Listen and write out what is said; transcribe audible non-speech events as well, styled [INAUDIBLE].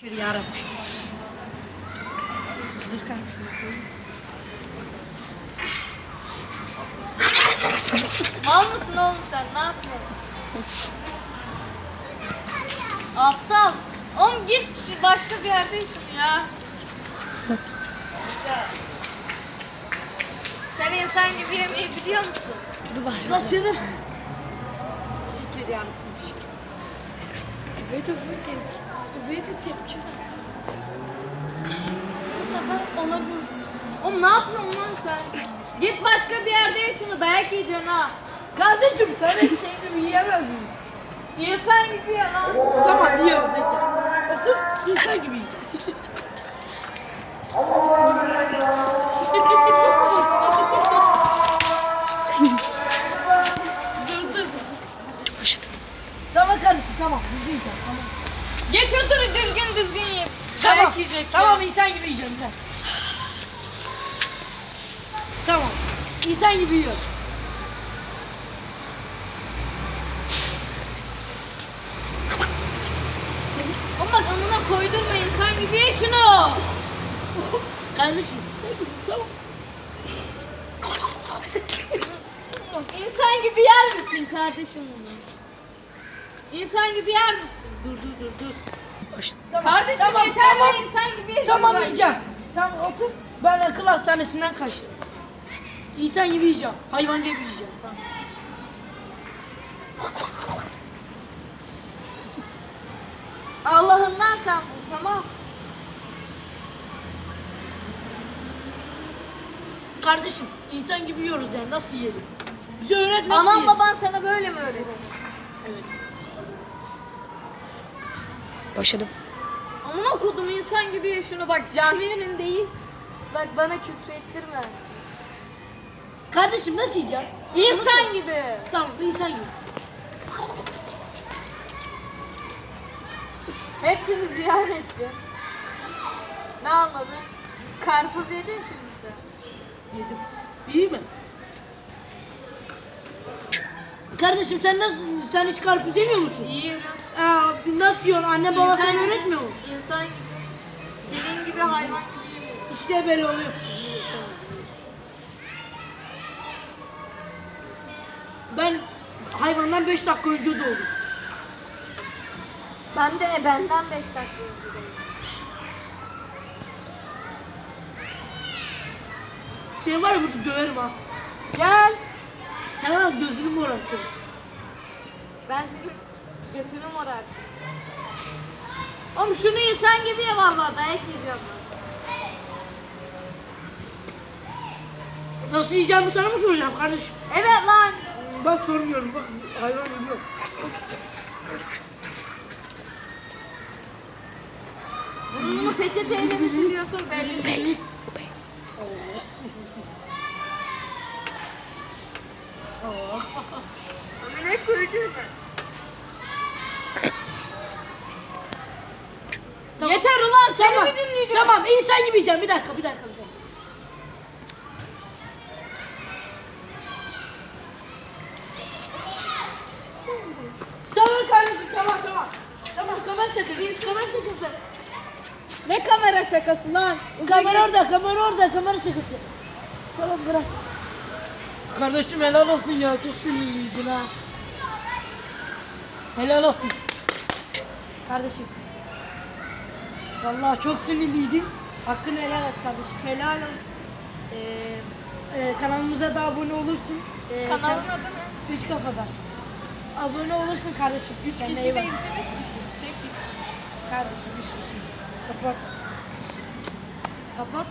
Şükür yarabbim. Dur kanka şunu koyayım. Mal mısın oğlum sen? Ne yapıyorsun? Aptal. Oğlum git şu başka bir yerde şunu ya. Sen insan gibi yemeği biliyor musun? Dur başlasın. Şükür yarabbim şükür. Ve de bu tepki. Ve de tepki. Bu sefer ona vur. Oğlum ne yapıyorsun lan sen? Git başka bir yerde ye şunu dayak yiyeceksin ha. Kardeşim sen de senin gibi yiyemez miyim? İnsan gibi ye lan. Tamam yiyorum bekle. Otur insan gibi yiyeceğim. [LAUGHS] dur dur. Başladım. Tamam kardeşim tamam düzgün yiyeceğim tamam. Geç otur düzgün düzgün ye. Tamam, Dayak yiyecek tamam ya. insan gibi yiyeceğim gel. Tamam. İnsan gibi yiyorum. Oğlum bak amına koydurma insan gibi ye şunu. [LAUGHS] Kardeşim insan gibi tamam. Oğlum İnsan gibi yer misin kardeşim bunu? İnsan gibi yer misin? Dur dur dur dur. Başladım. Tamam. Kardeşim tamam, yeter tamam. mi insan gibi ye Tamam yiyeceğim. Tamam otur. Ben akıl hastanesinden kaçtım. İnsan gibi yiyeceğim. Hayvan gibi yiyeceğim. Tamam. Allah'ından sen bul tamam. Kardeşim insan gibi yiyoruz yani nasıl yiyelim? Bize öğret nasıl Anan baban sana böyle mi öğretti? Evet. Başladım. Amına kodum insan gibi şunu bak cami önündeyiz. Bak bana küfür ettirme. Kardeşim nasıl yiyeceğim? İnsan gibi. Tamam insan gibi. Hepsini ziyan ettin. Ne anladın? Karpuz yedin şimdi sen. Yedim. İyi mi? Kardeşim sen nasıl sen hiç karpuz yemiyor musun? Yiyorum. Aa, nasıl yiyorsun? Anne baba sana öğretmiyor mu? İnsan gibi. Senin gibi hayvan gibi yemiyorum. İşte böyle oluyor. Ben hayvandan 5 dakika önce doğdum. Ben de benden 5 dakika önce doğdum. Seni var ya burada döverim ha. Gel. Sen var ya gözünü morartırım. Ben senin götünü morartım. Oğlum şunu insan gibi ye valla dayak yiyeceğim ben. Nasıl yiyeceğimi sana mı soracağım kardeşim? Evet lan. Bak sormuyorum bak hayvan ölüyor. Burnunu peçeteyle mi siliyorsun belli değil. [LAUGHS] Ne koydun Tamam. Yeter ulan seni Tamam. mi dinleyeceğim? Tamam insan gibi yiyeceğim bir dakika bir dakika. Bir dakika. Tamam kardeşim tamam tamam. Tamam kamera şakası. Kamera şakası. Ne kamera şakası lan? Kamera orada kamera orada kamera şakası. Tamam bırak. Kardeşim helal olsun ya çok sinirliydin ha. Helal olsun. Kardeşim. Vallahi çok sinirliydin. Hakkını helal et kardeşim. Helal olsun. Ee, e, kanalımıza da abone olursun. Ee, Kanalın adı ne? Üç kafadar. Abone olursun kardeşim. Üç Kendine kişi iyi bak. değilsiniz misiniz? Tek kişisiniz. Kardeşim üç kişiyiz. Kapat. Kapat.